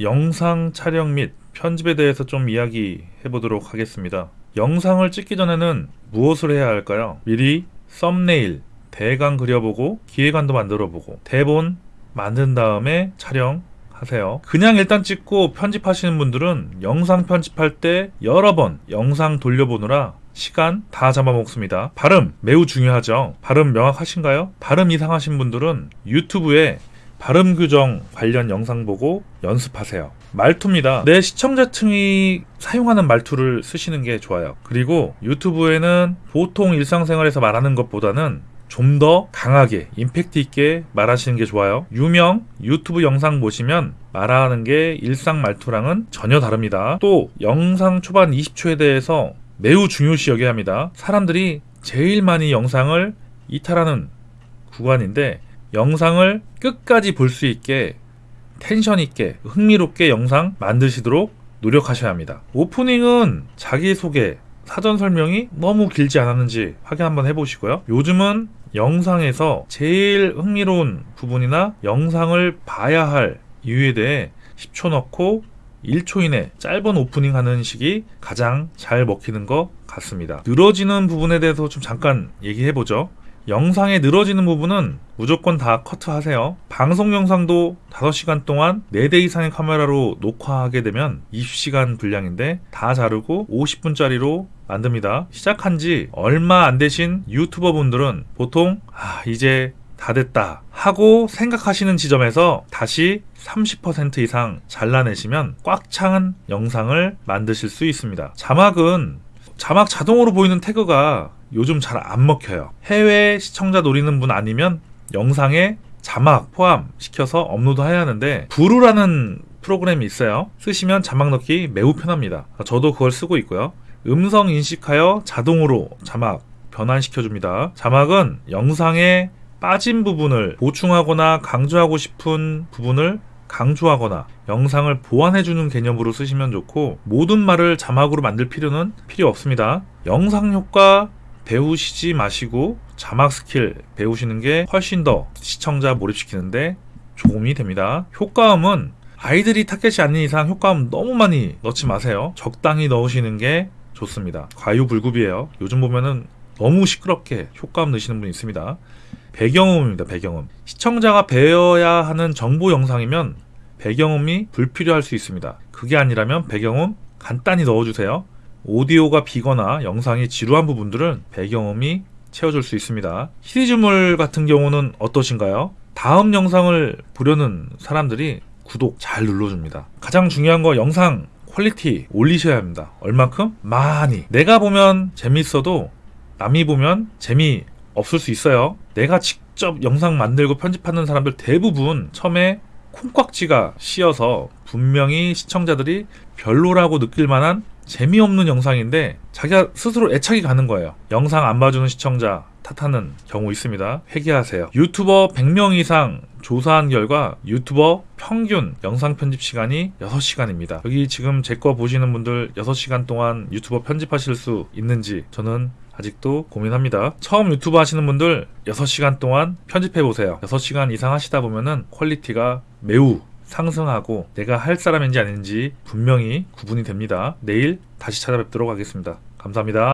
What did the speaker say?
영상 촬영 및 편집에 대해서 좀 이야기해 보도록 하겠습니다. 영상을 찍기 전에는 무엇을 해야 할까요? 미리 썸네일, 대강 그려보고 기획안도 만들어보고 대본 만든 다음에 촬영하세요. 그냥 일단 찍고 편집하시는 분들은 영상 편집할 때 여러 번 영상 돌려보느라 시간 다 잡아먹습니다. 발음 매우 중요하죠. 발음 명확하신가요? 발음 이상하신 분들은 유튜브에 발음 규정 관련 영상 보고 연습하세요. 말투입니다. 내 시청자층이 사용하는 말투를 쓰시는 게 좋아요. 그리고 유튜브에는 보통 일상생활에서 말하는 것보다는 좀 더 강하게 임팩트 있게 말하시는 게 좋아요. 유명 유튜브 영상 보시면 말하는 게 일상 말투랑은 전혀 다릅니다. 또 영상 초반 20초에 대해서 매우 중요시 여겨야 합니다. 사람들이 제일 많이 영상을 이탈하는 구간인데 영상을 끝까지 볼 수 있게 텐션 있게 흥미롭게 영상 만드시도록 노력하셔야 합니다. 오프닝은 자기소개, 사전 설명이 너무 길지 않았는지 확인 한번 해보시고요. 요즘은 영상에서 제일 흥미로운 부분이나 영상을 봐야 할 이유에 대해 10초 넣고 1초 이내 짧은 오프닝 하는 식이 가장 잘 먹히는 것 같습니다. 늘어지는 부분에 대해서 좀 잠깐 얘기해보죠. 영상에 늘어지는 부분은 무조건 다 커트하세요. 방송 영상도 5시간 동안 4대 이상의 카메라로 녹화하게 되면 20시간 분량인데 다 자르고 50분짜리로 만듭니다. 시작한 지 얼마 안 되신 유튜버 분들은 보통 아, 이제 다 됐다 하고 생각하시는 지점에서 다시 30% 이상 잘라내시면 꽉 찬 영상을 만드실 수 있습니다. 자막은 자막 자동으로 보이는 태그가 요즘 잘 안 먹혀요. 해외 시청자 노리는 분 아니면 영상에 자막 포함시켜서 업로드 해야 하는데 부루라는 프로그램이 있어요. 쓰시면 자막 넣기 매우 편합니다. 저도 그걸 쓰고 있고요. 음성 인식하여 자동으로 자막 변환시켜 줍니다. 자막은 영상에 빠진 부분을 보충하거나 강조하고 싶은 부분을 강조하거나 영상을 보완해주는 개념으로 쓰시면 좋고 모든 말을 자막으로 만들 필요는 필요 없습니다. 영상 효과 배우시지 마시고 자막 스킬 배우시는 게 훨씬 더 시청자 몰입시키는데 도움이 됩니다. 효과음은 아이들이 타겟이 아닌 이상 효과음 너무 많이 넣지 마세요. 적당히 넣으시는 게 좋습니다. 과유불급이에요. 요즘 보면은 너무 시끄럽게 효과음 넣으시는 분이 있습니다. 배경음입니다. 배경음. 시청자가 배워야 하는 정보 영상이면 배경음이 불필요할 수 있습니다. 그게 아니라면 배경음 간단히 넣어주세요. 오디오가 비거나 영상이 지루한 부분들은 배경음이 채워줄 수 있습니다. 시리즈물 같은 경우는 어떠신가요? 다음 영상을 보려는 사람들이 구독 잘 눌러줍니다. 가장 중요한 거 영상 퀄리티 올리셔야 합니다. 얼만큼? 많이. 내가 보면 재밌어도 남이 보면 재미 없을 수 있어요. 내가 직접 영상 만들고 편집하는 사람들 대부분 처음에 콩깍지가 씌어서 분명히 시청자들이 별로라고 느낄 만한 재미없는 영상인데 자기가 스스로 애착이 가는 거예요. 영상 안 봐주는 시청자 탓하는 경우 있습니다. 회개하세요. 유튜버 100명 이상 조사한 결과 유튜버 평균 영상 편집 시간이 6시간입니다. 여기 지금 제 거 보시는 분들 6시간 동안 유튜버 편집하실 수 있는지 저는 아직도 고민합니다. 처음 유튜브 하시는 분들 6시간 동안 편집해 보세요. 6시간 이상 하시다 보면은 퀄리티가 매우 상승하고 내가 할 사람인지 아닌지 분명히 구분이 됩니다. 내일 다시 찾아뵙도록 하겠습니다. 감사합니다.